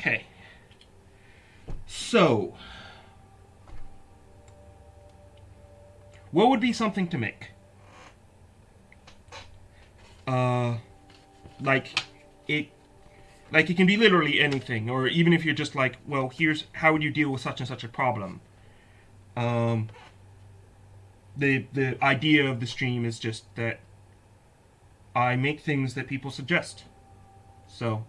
Okay. So, what would be something to make? Uh, like it, like it can be literally anything, or even if you're just like, well, here's how would you deal with such and such a problem. Um, the the idea of the stream is just that I make things that people suggest. So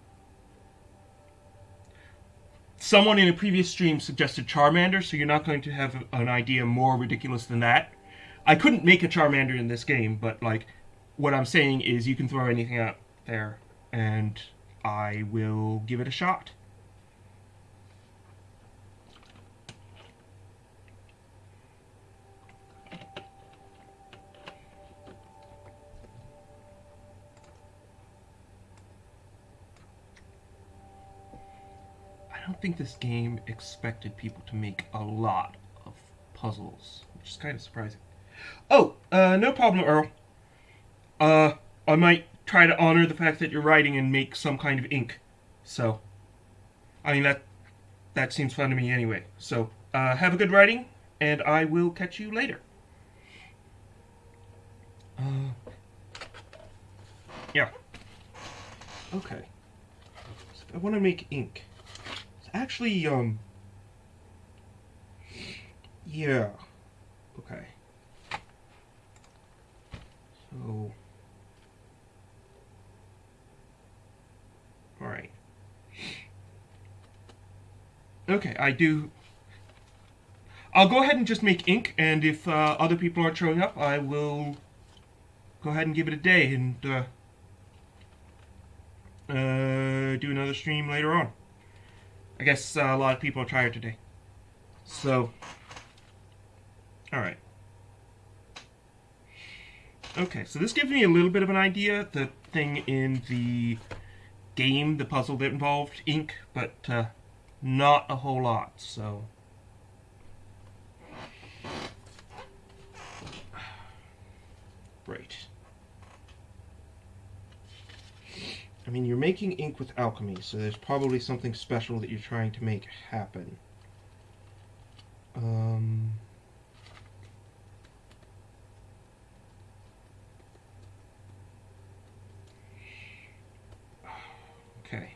someone in a previous stream suggested Charmander, so you're not going to have an idea more ridiculous than that. I couldn't make a Charmander in this game, but like what I'm saying is you can throw anything out there and I will give it a shot. I don't think this game expected people to make a lot of puzzles, which is kind of surprising. Oh, uh, no problem, Earl. Uh, I might try to honor the fact that you're writing and make some kind of ink. So, I mean, that that seems fun to me anyway. So, uh, have a good writing, and I will catch you later. Uh, yeah. Okay. So I want to make ink. Actually, um... Yeah. Okay. So... Alright. Okay, I do... I'll go ahead and just make ink, and if uh, other people aren't showing up, I will go ahead and give it a day and uh, uh, do another stream later on. I guess uh, a lot of people are tired today. So, alright. Okay, so this gives me a little bit of an idea. The thing in the game, the puzzle that involved ink, but uh, not a whole lot, so... Right. I mean, you're making ink with alchemy, so there's probably something special that you're trying to make happen. Um... Okay.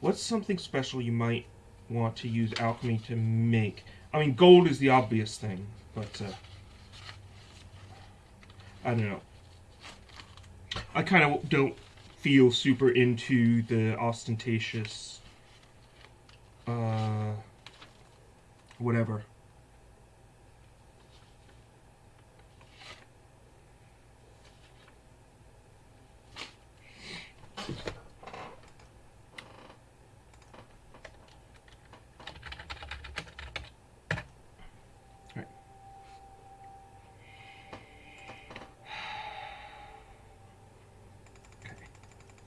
What's something special you might want to use alchemy to make? I mean, gold is the obvious thing, but uh, I don't know. I kind of don't feel super into the ostentatious, uh, whatever.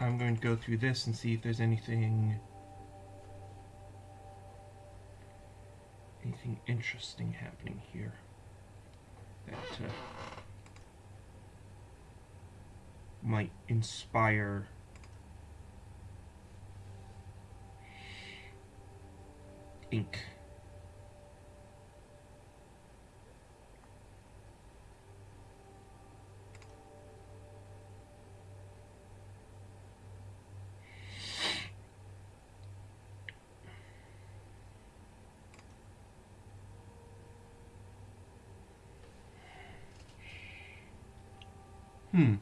I'm going to go through this and see if there's anything anything interesting happening here that uh, might inspire ink. Hmm.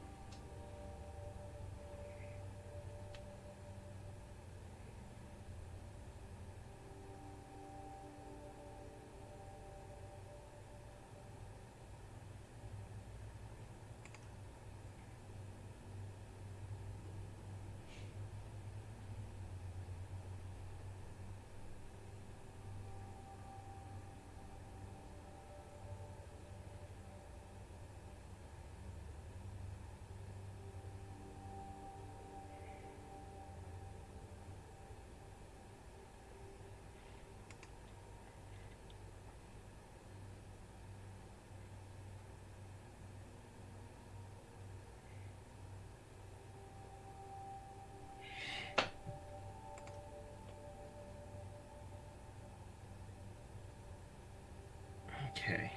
Okay.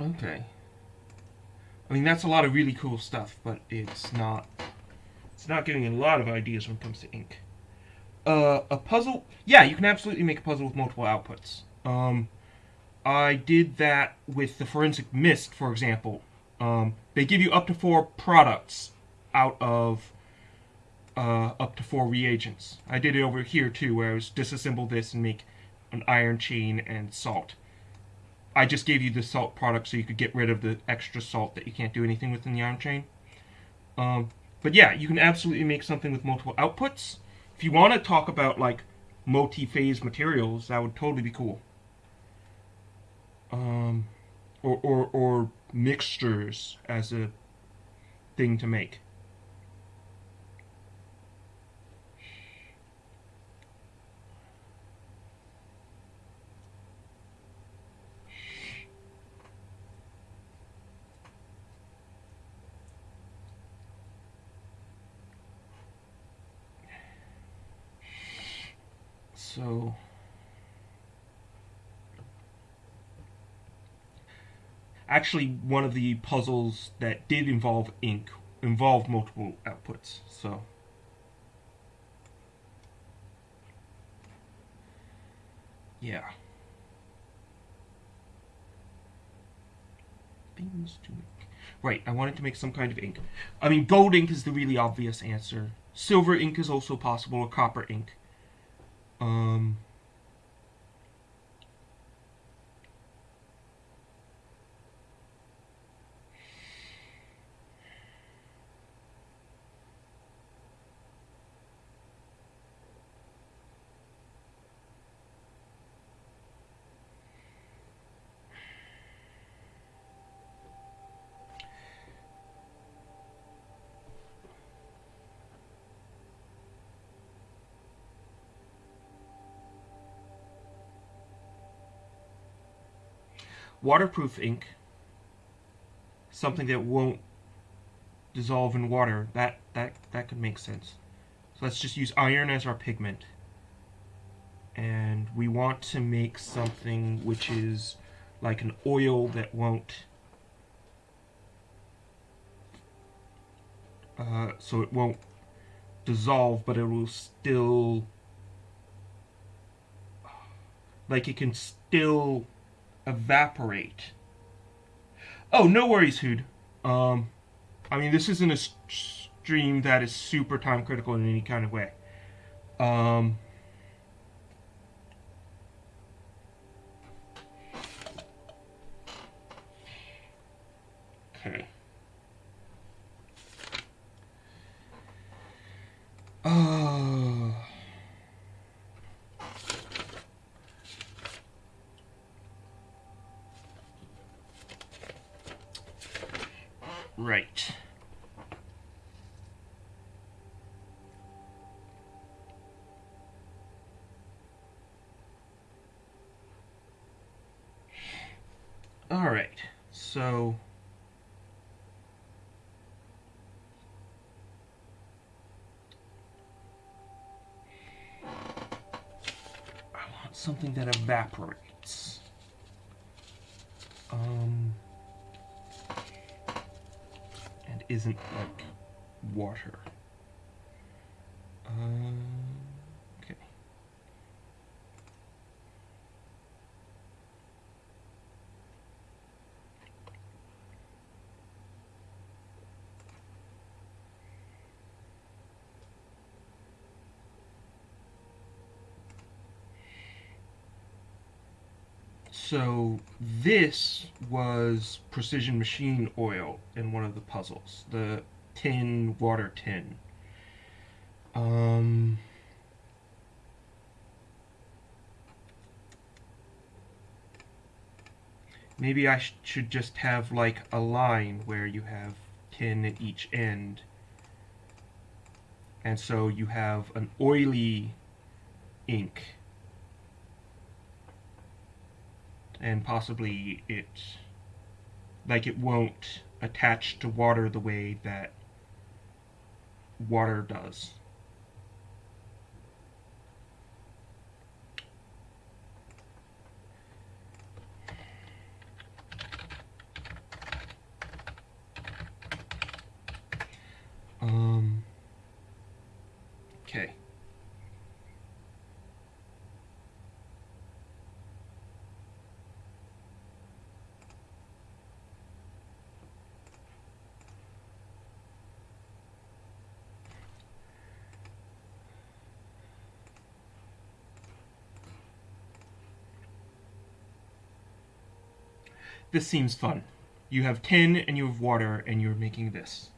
Okay. I mean, that's a lot of really cool stuff, but it's not it's not giving a lot of ideas when it comes to ink. Uh, a puzzle. Yeah, you can absolutely make a puzzle with multiple outputs. Um, I did that with the forensic mist, for example. Um, they give you up to four products out of uh, up to four reagents. I did it over here too, where I was disassemble this and make an iron chain and salt. I just gave you the salt product so you could get rid of the extra salt that you can't do anything with in the iron chain. Um, but yeah, you can absolutely make something with multiple outputs. If you want to talk about like multi-phase materials, that would totally be cool. Um, or, or, or mixtures as a thing to make. So actually one of the puzzles that did involve ink involved multiple outputs. So yeah. Things to make. Right, I wanted to make some kind of ink. I mean, gold ink is the really obvious answer. Silver ink is also possible, or copper ink. Um, waterproof ink, something that won't dissolve in water, that, that, that could make sense. So let's just use iron as our pigment. And we want to make something which is like an oil that won't uh, so it won't dissolve but it will still like it can still evaporate. Oh, no worries, Hood. Um, I mean, this isn't a stream that is super time critical in any kind of way. Um, okay. Uh, Right. All right. I want something that evaporates. Um and isn't like water. Um, So this was precision machine oil in one of the puzzles, the tin water tin. Um, maybe I sh should just have like a line where you have tin at each end. And so you have an oily ink and possibly it like it won't attach to water the way that water does. Um, this seems fun. You have tin and you have water and you're making this.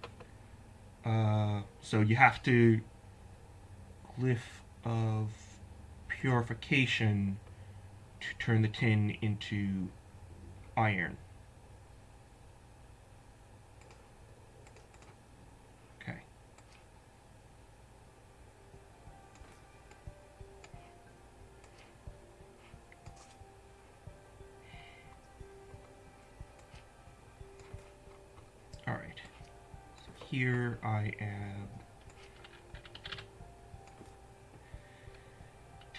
Uh, so you have to glyph of purification to turn the tin into iron. Here I am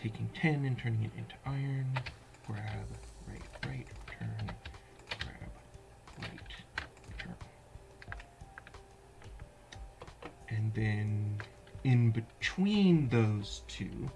taking tin and turning it into iron. Grab, right, right, turn, grab, right, turn. And then in between those two,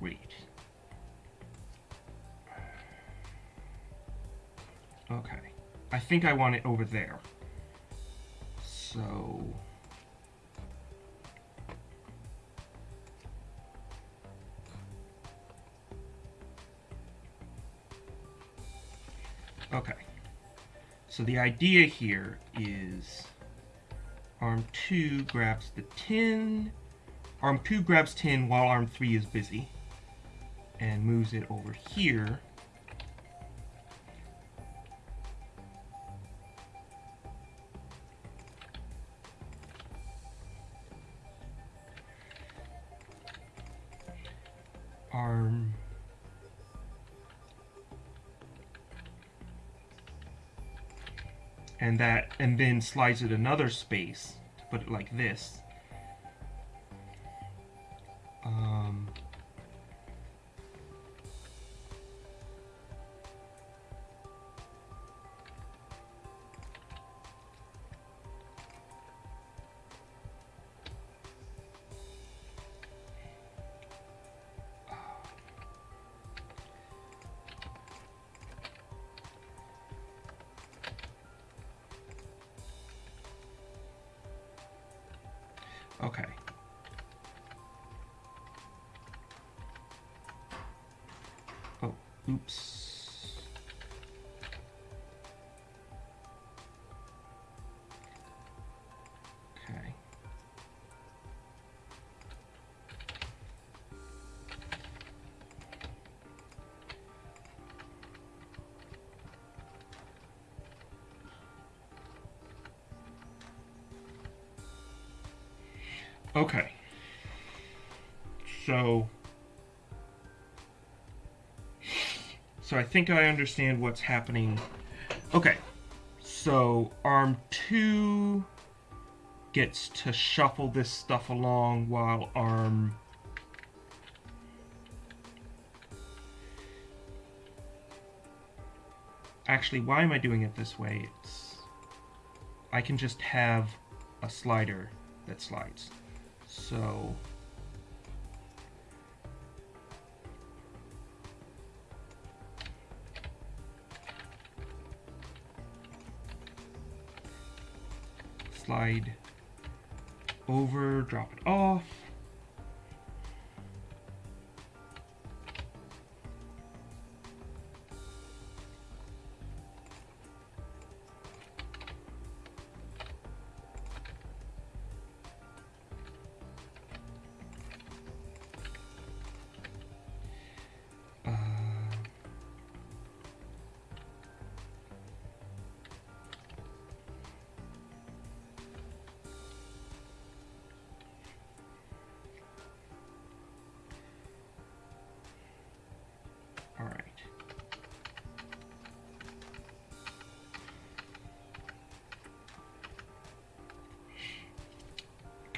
Wait. Okay. I think I want it over there. So... Okay. So the idea here is arm 2 grabs the tin. Arm 2 grabs tin while arm 3 is busy and moves it over here. Arm and that and then slides it another space to put it like this um, oops okay Okay. So. So I think I understand what's happening. Okay. So arm two gets to shuffle this stuff along while arm. Actually, why am I doing it this way? It's. I can just have a slider that slides. So slide over, drop it off.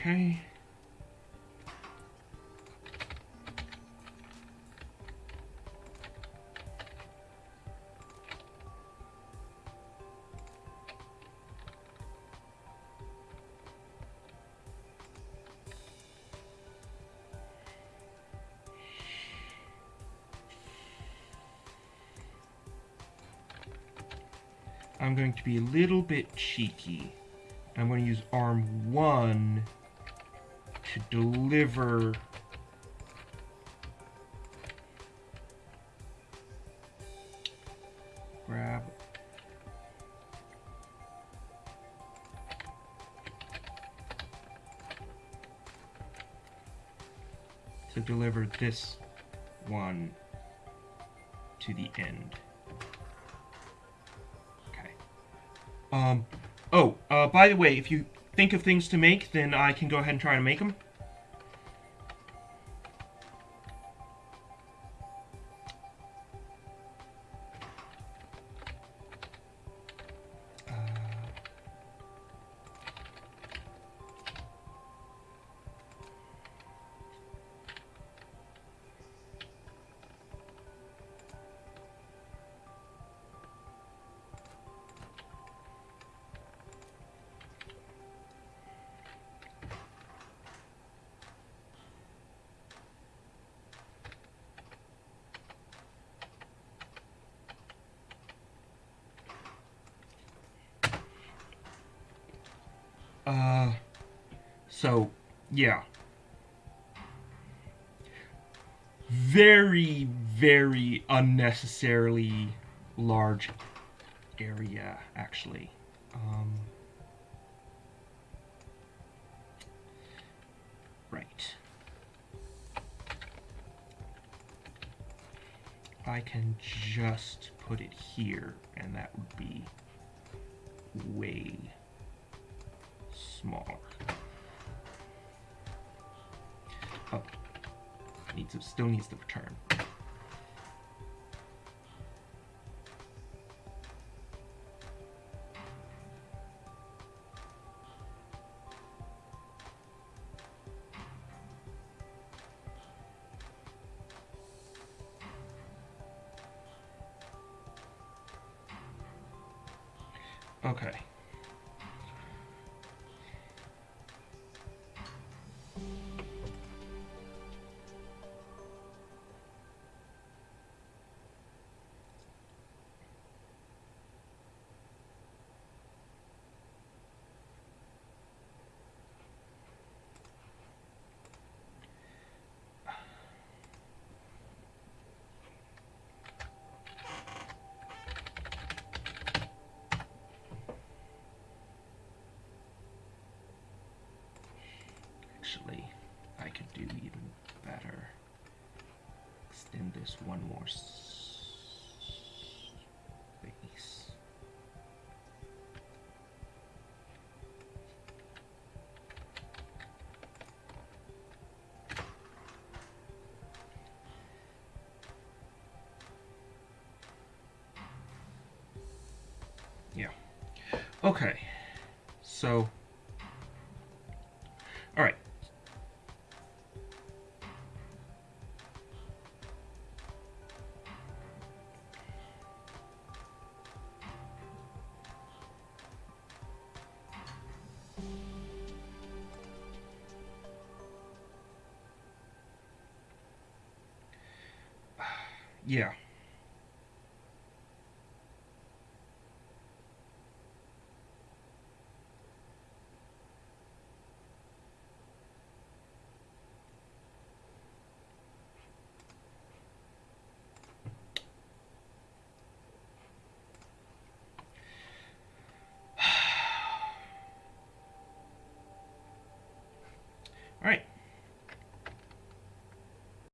Okay. I'm going to be a little bit cheeky. I'm going to use arm one to deliver grab to deliver this one to the end. Okay. Um, oh, uh, by the way, if you think of things to make, then I can go ahead and try to make them. Uh, so, yeah. Very, very unnecessarily large area, actually. Um, right. I can just put it here, and that would be way smaller. Oh, needs to, still needs to return. Okay. This one more Yeah.